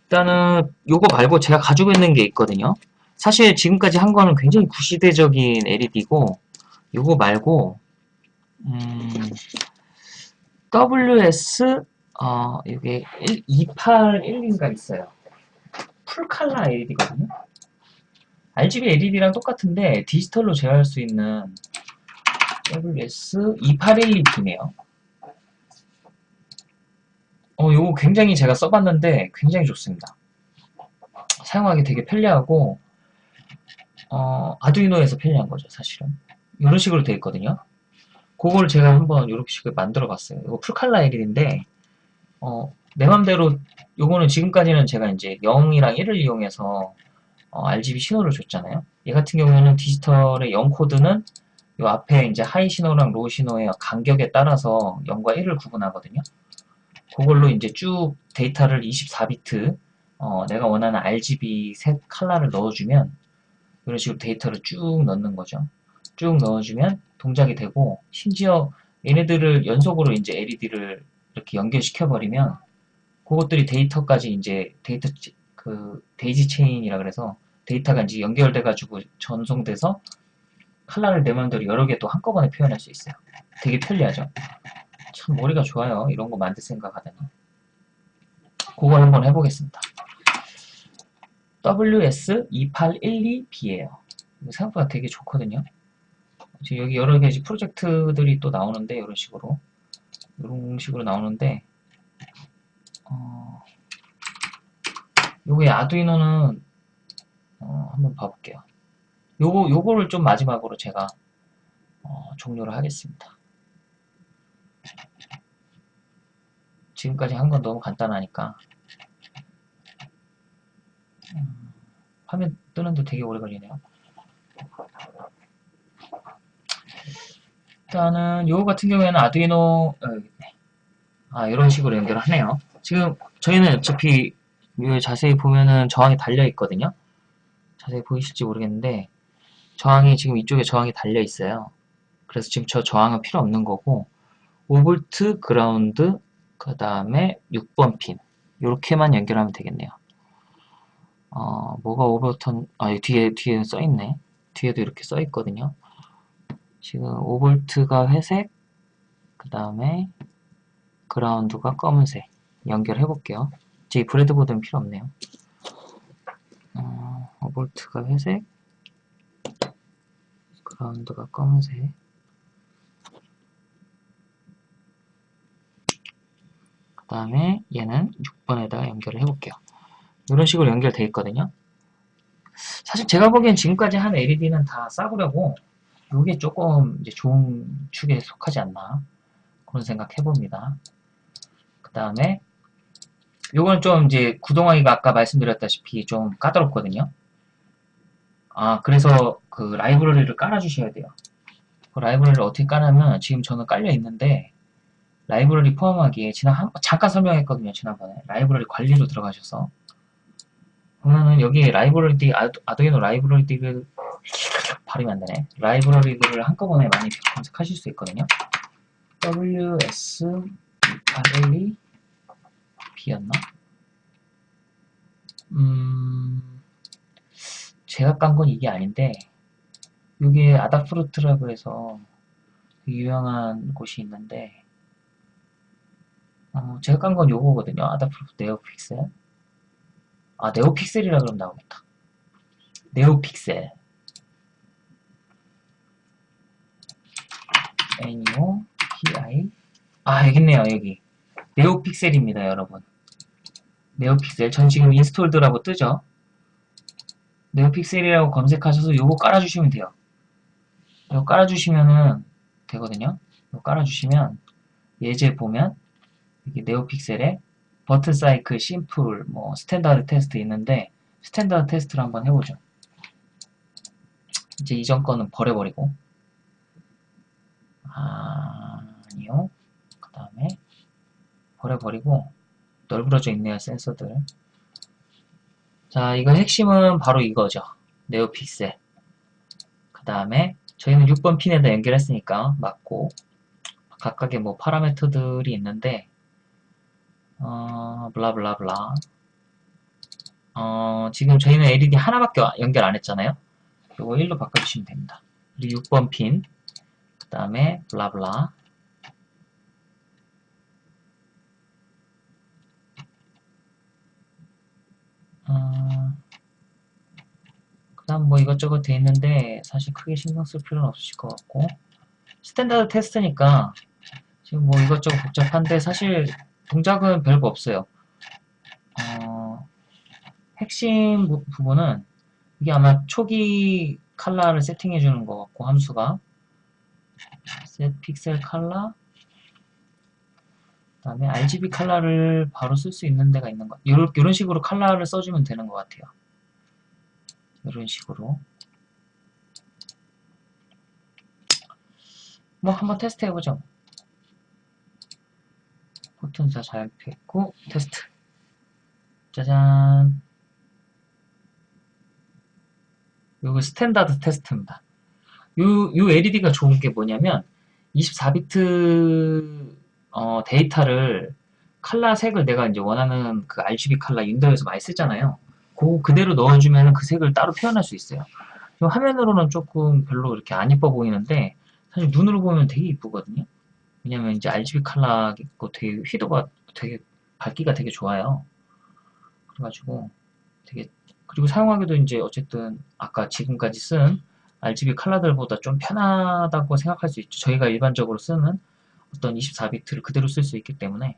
일단은 요거 말고 제가 가지고 있는 게 있거든요. 사실 지금까지 한 거는 굉장히 구시대적인 LED고 요거 말고 음, WS 어, 이게 281인가 있어요. 풀칼라 LED거든요. RGB LED랑 똑같은데 디지털로 제어할 수 있는 WS2812B네요. 어, 요거 굉장히 제가 써봤는데 굉장히 좋습니다. 사용하기 되게 편리하고 어, Arduino에서 편리한 거죠, 사실은. 이런 식으로 되어 있거든요. 그걸 제가 한번 이렇게 식으로 만들어 봤어요. 이거 full color LED인데 어, 내 맘대로 요거는 지금까지는 제가 이제 0이랑 1을 이용해서 어, RGB 신호를 줬잖아요. 얘 같은 경우에는 디지털의 0 코드는 이 앞에 이제 high 신호랑 low 신호의 간격에 따라서 0과 1을 구분하거든요. 그걸로 이제 쭉 데이터를 24비트 어, 내가 원하는 RGB 색 컬러를 넣어주면 이런 식으로 데이터를 쭉 넣는 거죠. 쭉 넣어주면 동작이 되고 심지어 얘네들을 연속으로 이제 LED를 이렇게 연결시켜 버리면 그것들이 데이터까지 이제 데이터 그 daisy chain이라 그래서 데이터가 이제 연결돼 가지고 전송돼서 칼라를 내 맘대로 여러 개 또 한꺼번에 표현할 수 있어요. 되게 편리하죠. 참 머리가 좋아요. 이런 거 만들 생각하다니. 그걸 한번 해보겠습니다. WS2812B예요. 생각보다 되게 좋거든요. 지금 여기 여러 가지 프로젝트들이 또 나오는데 이런 식으로 이런 식으로 나오는데 어, 요게 아두이노는 어, 한번 봐볼게요. 요거, 요거를 좀 마지막으로 제가 어, 종료를 하겠습니다. 지금까지 한 건 너무 간단하니까 음, 화면 뜨는데 되게 오래 걸리네요. 일단은 요거 같은 경우에는 아두이노 어, 아 이런 식으로 연결을 하네요. 지금 저희는 어차피 자세히 보면은 저항이 달려 있거든요. 자세히 보이실지 모르겠는데 저항이 지금 이쪽에 저항이 달려 있어요. 그래서 지금 저 저항은 필요 없는 거고 5V 그라운드 그 다음에 6번 핀 이렇게만 연결하면 되겠네요. 어, 뭐가 오버턴 아 여기 뒤에 뒤에 써 있네. 뒤에도 이렇게 써 있거든요. 지금 5V가 회색 그 다음에 그라운드가 검은색 연결해 볼게요. 제 브레드보드는 필요 없네요. 어, 5V가 회색 그라운드가 검은색 그 다음에 얘는 6번에다가 연결을 해볼게요. 이런 식으로 연결되어 있거든요. 사실 제가 보기엔 지금까지 한 LED는 다 싸구려고 이게 조금 이제 좋은 축에 속하지 않나 그런 생각 해봅니다. 그 다음에 요건 좀 이제 구동하기가 아까 말씀드렸다시피 좀 까다롭거든요. 아 그래서 그 라이브러리를 깔아주셔야 돼요. 그 라이브러리를 어떻게 까냐면 지금 저는 깔려 있는데 라이브러리 포함하기에 지난 한, 잠깐 설명했거든요 지난번에 라이브러리 관리로 들어가셔서 그러면은 여기 라이브러리 아두, 아두이노 라이브러리들 발음이 안 되네 라이브러리들을 한꺼번에 많이 검색하실 수 있거든요 WS RLE B였나? 음 제가 깐 건 이게 아닌데 이게 아다프루트라고 해서 유명한 곳이 있는데 어, 제가 깐 건 요거거든요. 아다프루트 네오픽셀. 아, 네오픽셀이라 그러면 나오겠다. 네오픽셀. NEO, PI. 아, 여기 있네요, 여기. NeoPixel입니다, 여러분. NeoPixel. 전 지금 installed라고 뜨죠? NeoPixel이라고 검색하셔서 요거 깔아주시면 돼요. 이거 깔아주시면은 되거든요. 이거 깔아주시면 예제 보면 여기 NeoPixel에 button cycle, simple, 뭐 standard test 있는데 standard test를 한번 해보죠. 이제 이전 거는 버려버리고 아, 아니요. 그 다음에 버려버리고 널브러져 있네요, 센서들. 자, 이거 핵심은 바로 이거죠. 네오픽셀. 그 다음에 저희는 6번 핀에다 연결했으니까 맞고 각각의 뭐 파라미터들이 있는데 어, 블라블라블라 어, 지금 저희는 LED 하나밖에 연결 안 했잖아요. 이거 1로 바꿔주시면 됩니다. 그리고 6번 핀, 그 다음에 blah blah. 어, 그 다음 뭐 이것저것 돼 있는데 사실 크게 신경 쓸 필요는 없으실 것 같고. standard test니까 지금 뭐 이것저것 복잡한데 사실 동작은 별거 없어요. 어, 핵심 부, 부분은 이게 아마 초기 컬러를 세팅해 주는 것 같고 함수가 set pixel color. 그 다음에 RGB 컬러를 바로 쓸 수 있는 데가 있는 것 이런, 이런 식으로 컬러를 써주면 되는 것 같아요. 이런 식으로. 뭐 한번 테스트 해보죠. 포튼사 잘 폈고 테스트. 짜잔. 요거 standard test입니다 요, 요 LED가 좋은 게 뭐냐면 24비트 어, 데이터를 칼라 색을 내가 이제 원하는 그 RGB 칼라 윈도우에서 많이 쓰잖아요. 그 그대로 넣어주면 그 색을 따로 표현할 수 있어요. 화면으로는 조금 별로 이렇게 안 이뻐 보이는데 사실 눈으로 보면 되게 이쁘거든요. 왜냐면 이제 RGB 칼라 있고 되게 휘도가 되게 밝기가 되게 좋아요. 그래가지고 되게 그리고 사용하기도 이제 어쨌든 아까 지금까지 쓴 RGB 칼라들보다 좀 편하다고 생각할 수 있죠. 저희가 일반적으로 쓰는 어떤 24비트를 그대로 쓸 수 있기 때문에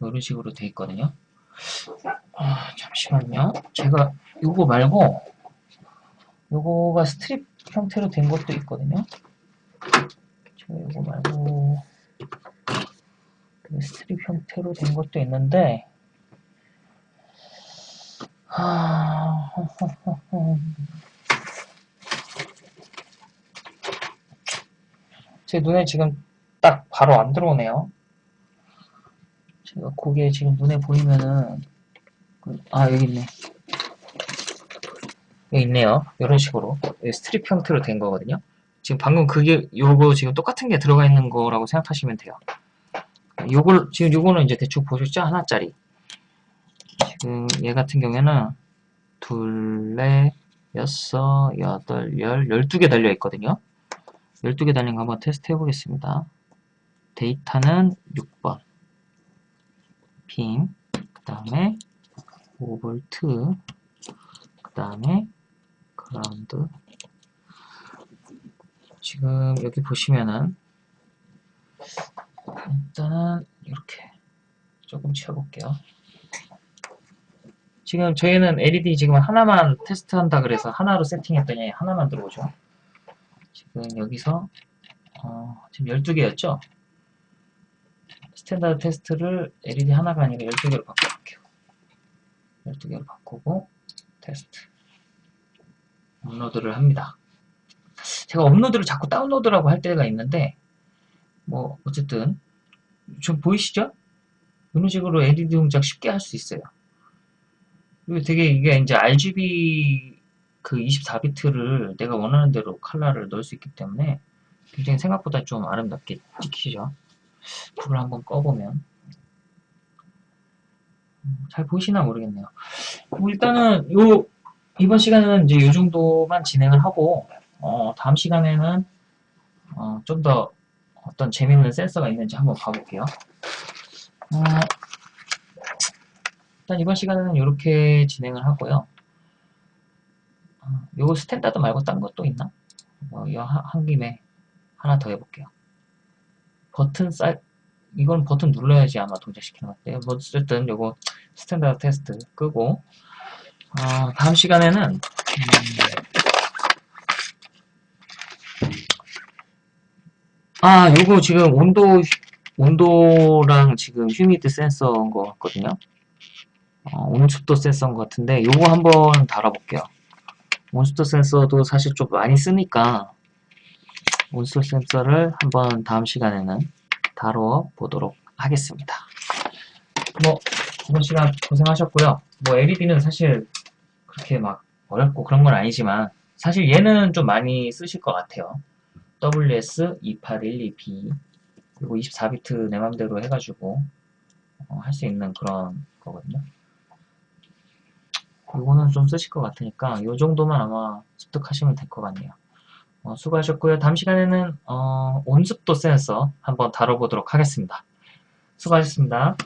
이런 식으로 돼 있거든요. 아, 잠시만요. 제가 요거 말고 요거가 strip 형태로 된 것도 있거든요. 제가 요거 말고 strip 형태로 된 것도 있는데 아... 제 눈에 지금 딱 바로 안 들어오네요. 제가 그게 지금 눈에 보이면은 그, 아 여기 있네. 여기 있네요. 이런 식으로 strip 형태로 된 거거든요. 지금 방금 그게 요거 지금 똑같은 게 들어가 있는 거라고 생각하시면 돼요. 요걸 지금 요거는 이제 대충 보셨죠? 하나짜리. 지금 얘 같은 경우에는 둘, 넷, 여섯, 여덟, 열, 열두 개 달려 있거든요. 열두 개 달린 거 한번 테스트 해보겠습니다. 데이터는 6번. 빔, 그 다음에 5V, 그 다음에 그라운드. 지금 여기 보시면은 일단은 이렇게 조금 채워볼게요. 지금 저희는 LED 지금 하나만 테스트한다 그래서 하나로 세팅했더니 하나만 들어오죠. 지금 여기서 어, 지금 12개였죠? standard test를 LED 하나가 아니라 12개로 바꿔볼게요. 12개로 바꾸고 테스트 업로드를 합니다. 제가 업로드를 자꾸 다운로드라고 할 때가 있는데 뭐 어쨌든 좀 보이시죠? 이런 식으로 LED 동작 쉽게 할 수 있어요. 그리고 되게 이게 이제 RGB 그 24비트를 내가 원하는 대로 컬러를 넣을 수 있기 때문에 굉장히 생각보다 좀 아름답게 찍히죠. 불을 한번 꺼보면 음, 잘 보이시나 모르겠네요. 뭐 일단은 요 이번 시간은 이제 이 정도만 진행을 하고 어, 다음 시간에는 어, 좀 더 어떤 재미있는 센서가 있는지 한번 봐볼게요. 어, 일단 이번 시간에는 이렇게 진행을 하고요. 어, 요거 standard 말고 딴 것도 있나? 어, 한 김에 하나 더 해볼게요. button cycle, 이건 버튼 눌러야지 아마 동작시키는 것 같아요. 뭐 어쨌든 요거 standard test 끄고 어, 다음 시간에는 음, 아 요거 지금 온도 온도랑 지금 humid 센서인 것 같거든요. 어, 온습도 센서인 것 같은데 요거 한번 달아볼게요. 온습도 센서도 사실 좀 많이 쓰니까 온습도 센서를 한번 다음 시간에는 다뤄 보도록 하겠습니다. 뭐 이번 시간 고생하셨고요. 뭐 LED는 사실 그렇게 막 어렵고 그런 건 아니지만 사실 얘는 좀 많이 쓰실 것 같아요. WS2812B 그리고 24비트 내 맘대로 해가지고 어, 할 수 있는 그런 거거든요. 이거는 좀 쓰실 것 같으니까 이 정도만 아마 습득하시면 될 것 같네요. 어, 수고하셨고요. 다음 시간에는 어, 온습도 센서 한번 다뤄보도록 하겠습니다. 수고하셨습니다.